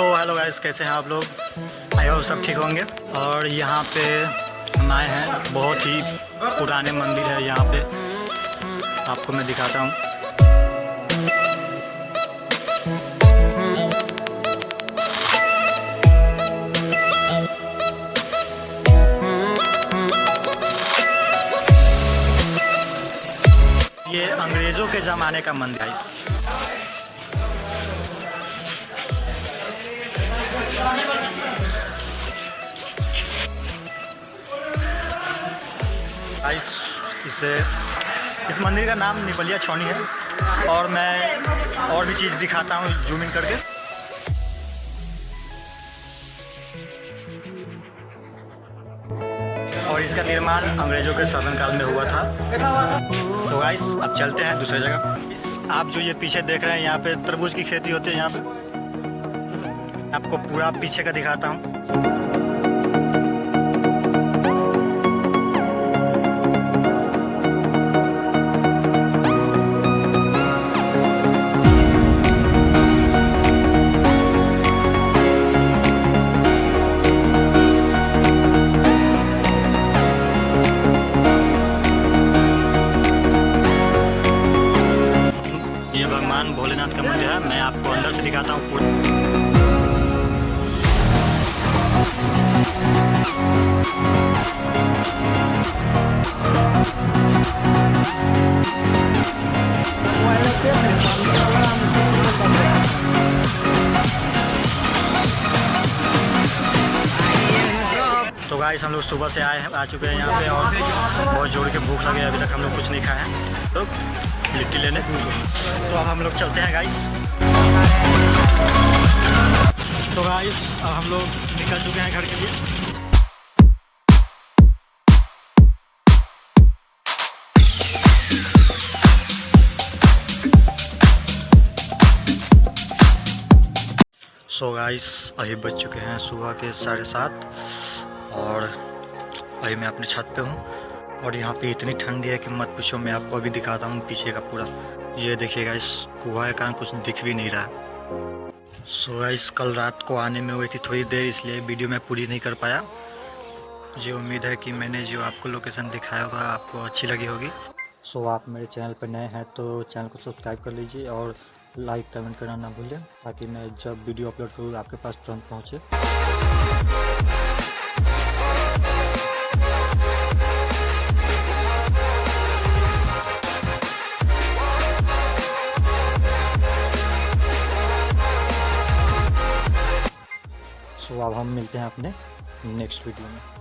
So hello guys कैसे हैं आप लोग? आई होप सब ठीक होंगे। और यहाँ पे हम आए हैं, बहुत ही पुराने मंदिर है यहाँ पे। आपको मैं दिखाता हूँ। ये अंग्रेज़ों के ज़माने का मंदिर है। गाइस इसे, इस मंदिर का नाम निपलिया छौनी है। और मैं और भी चीज़ दिखाता हूँ जूम इन करके। और इसका निर्माण अंग्रेज़ों के शासनकाल में हुआ था। तो गाइस अब चलते हैं दूसरे जगह। आप जो ये पीछे देख रहे हैं, यहाँ पे तरबूज की खेती होती है, यहाँ पे। आपको पूरा पीछे का दिखाता हूँ। भगवान भोलेनाथ का मंदिर है। मैं आपको अंदर से दिखाता हूँ तो गाइस हम लोग सुबह से आए हैं, आ चुके हैं यहाँ पे और बहुत ज़ोर के भूख लगे अभी तक हम लोग कुछ नहीं खाए हैं। तो लिट्टी लेने। तो अब हम लोग चलते हैं गाइस तो गाइस अब हम लोग निकल चुके हैं घर के लिए। सो गाइस अभी बज चुके हैं सुबह के साढ़े सात, और अभी मैं अपने छत पे हूँ। और यहाँ पे इतनी ठंडी है कि मत पूछो, मैं आपको अभी दिखाता हूँ पीछे का पूरा। ये देखिएगा इस कुआ के कारण कुछ दिख भी नहीं रहा सो इस कल रात को आने में हुई थी थोड़ी देर, इसलिए वीडियो मैं पूरी नहीं कर पाया। मुझे उम्मीद है कि मैंने जो आपको लोकेशन दिखाया होगा, आपको अच्छी लगी होगी। सो आप मेरे चैनल पर नए हैं तो चैनल को सब्सक्राइब कर लीजिए और लाइक कमेंट करना ना भूलें, ताकि मैं जब वीडियो अपलोड करूँ, आपके पास तुरंत पहुँचे। अब हम मिलते हैं अपने नेक्स्ट वीडियो में।